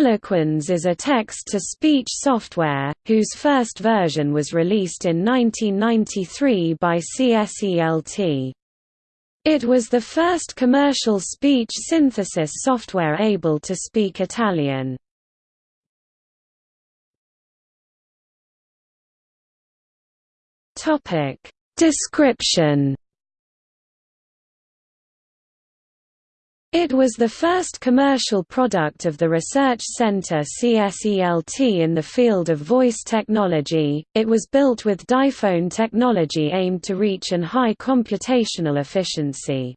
Eloquens is a text-to-speech software, whose first version was released in 1993 by CSELT. It was the first commercial speech synthesis software able to speak Italian. Description It was the first commercial product of the research center CSELT in the field of voice technology. It was built with diphone technology aimed to reach an high computational efficiency.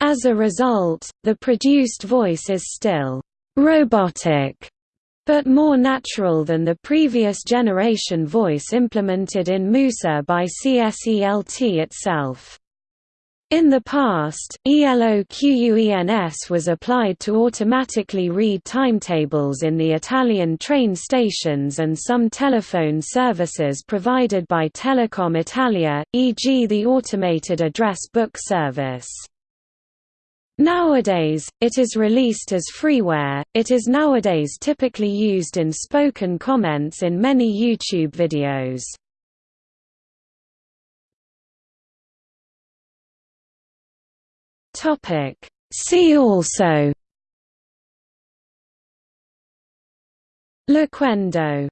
As a result, the produced voice is still robotic, but more natural than the previous generation voice implemented in Musa by CSELT itself. In the past, ELOQUENS was applied to automatically read timetables in the Italian train stations and some telephone services provided by Telecom Italia, e.g. the automated address book service. Nowadays, it is released as freeware. It is nowadays typically used in spoken comments in many YouTube videos. Topic. See also. Loquendo